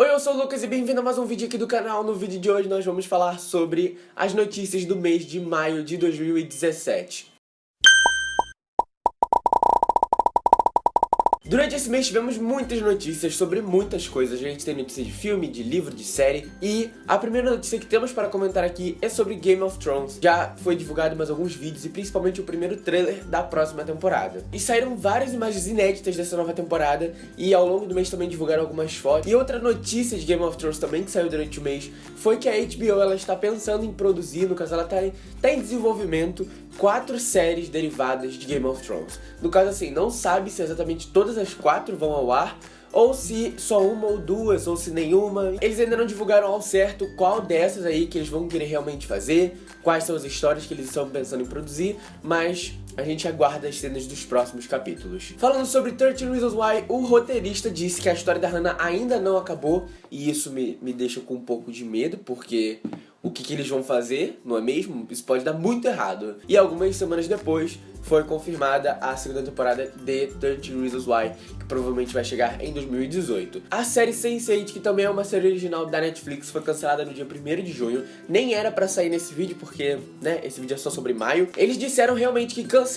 Oi, eu sou o Lucas e bem-vindo a mais um vídeo aqui do canal. No vídeo de hoje nós vamos falar sobre as notícias do mês de maio de 2017. Durante esse mês tivemos muitas notícias sobre muitas coisas. A gente tem notícia de filme, de livro, de série. E a primeira notícia que temos para comentar aqui é sobre Game of Thrones. Já foi divulgado mais alguns vídeos e principalmente o primeiro trailer da próxima temporada. E saíram várias imagens inéditas dessa nova temporada e ao longo do mês também divulgaram algumas fotos. E outra notícia de Game of Thrones também que saiu durante o mês foi que a HBO ela está pensando em produzir, no caso ela está em, tá em desenvolvimento, quatro séries derivadas de Game of Thrones. No caso assim, não sabe se exatamente todas as quatro vão ao ar, ou se só uma ou duas, ou se nenhuma. Eles ainda não divulgaram ao certo qual dessas aí que eles vão querer realmente fazer, quais são as histórias que eles estão pensando em produzir, mas a gente aguarda as cenas dos próximos capítulos. Falando sobre 13 Reasons Why, o roteirista disse que a história da Hannah ainda não acabou, e isso me, me deixa com um pouco de medo, porque o que, que eles vão fazer, não é mesmo? Isso pode dar muito errado. E algumas semanas depois, foi confirmada a segunda temporada de 13 Reasons Why, que provavelmente vai chegar em 2018. A série Sense8, que também é uma série original da Netflix, foi cancelada no dia 1 de junho. Nem era pra sair nesse vídeo, porque, né, esse vídeo é só sobre maio. Eles disseram realmente que cancelaram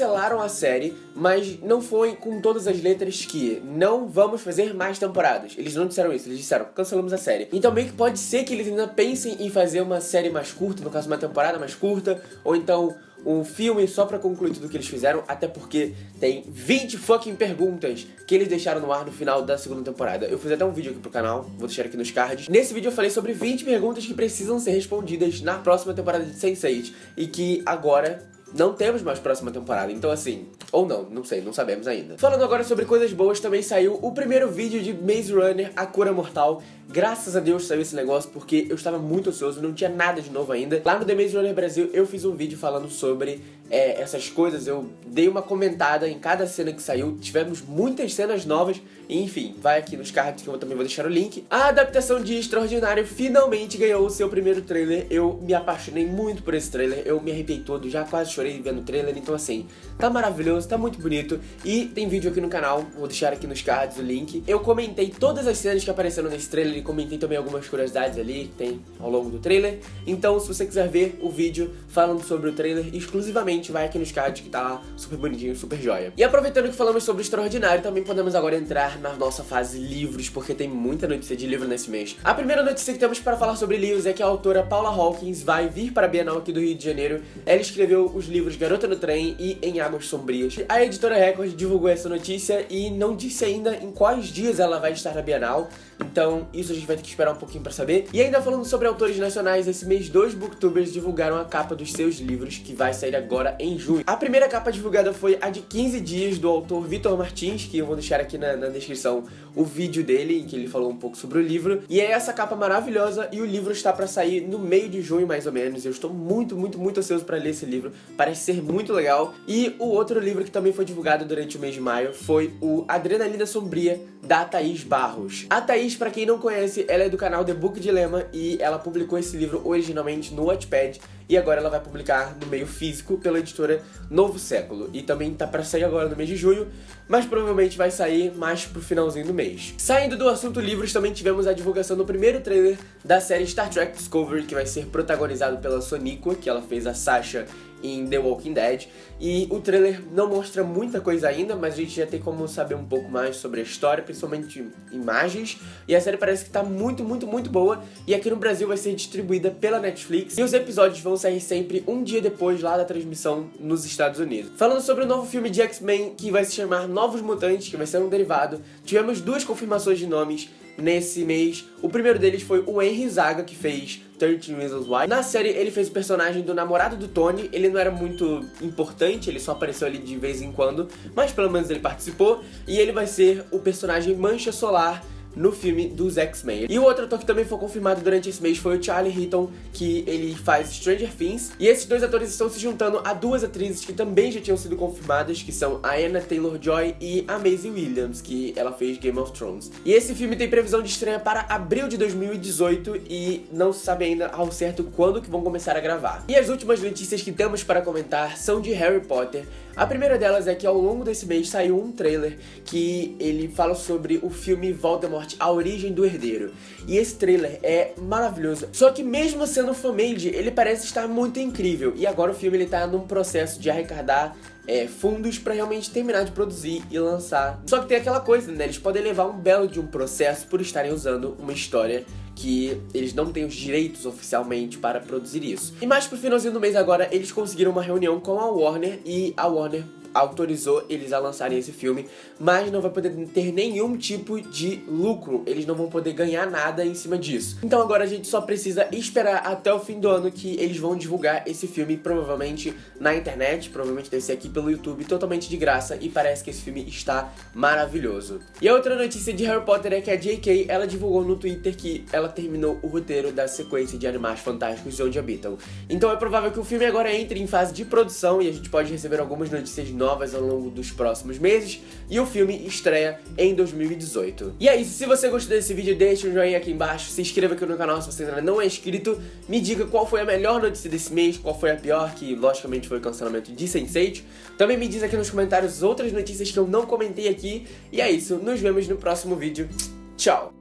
a série, mas não foi com todas as letras que não vamos fazer mais temporadas. Eles não disseram isso, eles disseram cancelamos a série. Então meio que pode ser que eles ainda pensem em fazer uma série mais curta, no caso uma temporada mais curta, ou então um filme só pra concluir tudo que eles fizeram, até porque tem 20 fucking perguntas que eles deixaram no ar no final da segunda temporada. Eu fiz até um vídeo aqui pro canal, vou deixar aqui nos cards. Nesse vídeo eu falei sobre 20 perguntas que precisam ser respondidas na próxima temporada de Sense8 e que agora não temos mais próxima temporada, então assim, ou não, não sei, não sabemos ainda. Falando agora sobre coisas boas, também saiu o primeiro vídeo de Maze Runner, A Cura Mortal. Graças a Deus saiu esse negócio, porque eu estava muito ansioso, não tinha nada de novo ainda. Lá no The Maze Runner Brasil, eu fiz um vídeo falando sobre é, essas coisas, eu dei uma comentada em cada cena que saiu, tivemos muitas cenas novas, enfim, vai aqui nos cards que eu também vou deixar o link. A adaptação de Extraordinário finalmente ganhou o seu primeiro trailer, eu me apaixonei muito por esse trailer, eu me arrepiei todo, já quase chorei vendo o trailer, então assim, tá maravilhoso, tá muito bonito, e tem vídeo aqui no canal, vou deixar aqui nos cards o link. Eu comentei todas as cenas que apareceram nesse trailer e comentei também algumas curiosidades ali que tem ao longo do trailer, então se você quiser ver o vídeo falando sobre o trailer exclusivamente vai aqui nos cards que tá super bonitinho, super joia. E aproveitando que falamos sobre o Extraordinário, também podemos agora entrar na nossa fase livros, porque tem muita notícia de livro nesse mês. A primeira notícia que temos para falar sobre livros é que a autora Paula Hawkins vai vir para a Bienal aqui do Rio de Janeiro. Ela escreveu os livros Garota no Trem e Em Águas Sombrias. A editora Record divulgou essa notícia e não disse ainda em quais dias ela vai estar na Bienal, então isso a gente vai ter que esperar um pouquinho para saber. E ainda falando sobre autores nacionais, esse mês dois booktubers divulgaram a capa dos seus livros, que vai sair agora em junho. A primeira capa divulgada foi a de 15 dias do autor Vitor Martins, que eu vou deixar aqui na, na, descrição o vídeo dele, em que ele falou um pouco sobre o livro. E é essa capa maravilhosa e o livro está para sair no meio de junho, mais ou menos. Eu estou muito, muito, muito ansioso para ler esse livro. Parece ser muito legal. E o outro livro que também foi divulgado durante o mês de maio foi o Adrenalina Sombria, da Thaís Barros. A Thaís, para quem não conhece, ela é do canal The Book Dilemma e ela publicou esse livro originalmente no Wattpad e agora ela vai publicar no meio físico pela editora Novo Século. E também tá pra sair agora no mês de junho, mas provavelmente vai sair mais pro finalzinho do mês. Saindo do assunto livros, também tivemos a divulgação do primeiro trailer da série Star Trek Discovery, que vai ser protagonizado pela Soniqua, que ela fez a Sasha em The Walking Dead. E o trailer não mostra muita coisa ainda, mas a gente já tem como saber um pouco mais sobre a história, principalmente imagens. E a série parece que tá muito, muito, muito boa. E aqui no Brasil vai ser distribuída pela Netflix. E os episódios vão sair sempre um dia depois lá da transmissão nos Estados Unidos. Falando sobre o novo filme de X-Men, que vai se chamar Novos Mutantes, que vai ser um derivado, tivemos duas confirmações de nomes nesse mês. O primeiro deles foi o Henry Zaga, que fez 13 Reasons Why. Na série, ele fez o personagem do namorado do Tony. Ele não era muito importante, ele só apareceu ali de vez em quando, mas pelo menos ele participou. E ele vai ser o personagem Mancha Solar no filme dos X-Men. E o outro ator que também foi confirmado durante esse mês foi o Charlie Heaton, que ele faz Stranger Things. E esses dois atores estão se juntando a duas atrizes que também já tinham sido confirmadas, que são a Anna Taylor-Joy e a Maisie Williams, que ela fez Game of Thrones. E esse filme tem previsão de estreia para abril de 2018 e não se sabe ainda ao certo quando que vão começar a gravar. E as últimas notícias que temos para comentar são de Harry Potter. A primeira delas é que ao longo desse mês saiu um trailer que ele fala sobre o filme Voldemort, A Origem do Herdeiro. E esse trailer é maravilhoso. Só que mesmo sendo fan-made, ele parece estar muito incrível. E agora o filme ele tá num processo de arrecadar é, fundos para realmente terminar de produzir e lançar. Só que tem aquela coisa, né? Eles podem levar um belo de um processo por estarem usando uma história que eles não têm os direitos oficialmente para produzir isso. E mais pro finalzinho do mês agora, eles conseguiram uma reunião com a Warner e a Warner autorizou eles a lançarem esse filme, mas não vai poder ter nenhum tipo de lucro, eles não vão poder ganhar nada em cima disso. Então agora a gente só precisa esperar até o fim do ano que eles vão divulgar esse filme, provavelmente na internet, provavelmente deve ser aqui pelo YouTube, totalmente de graça, e parece que esse filme está maravilhoso. E a outra notícia de Harry Potter é que a J.K. ela divulgou no Twitter que ela terminou o roteiro da sequência de Animais Fantásticos de Onde Habitam. Então é provável que o filme agora entre em fase de produção e a gente pode receber algumas notícias novas ao longo dos próximos meses e o filme estreia em 2018. E é isso, se você gostou desse vídeo, deixa um joinha aqui embaixo, se inscreva aqui no canal se você ainda não é inscrito, me diga qual foi a melhor notícia desse mês, qual foi a pior, que logicamente foi o cancelamento de Sense8. Também me diz aqui nos comentários outras notícias que eu não comentei aqui, e é isso, nos vemos no próximo vídeo. Tchau!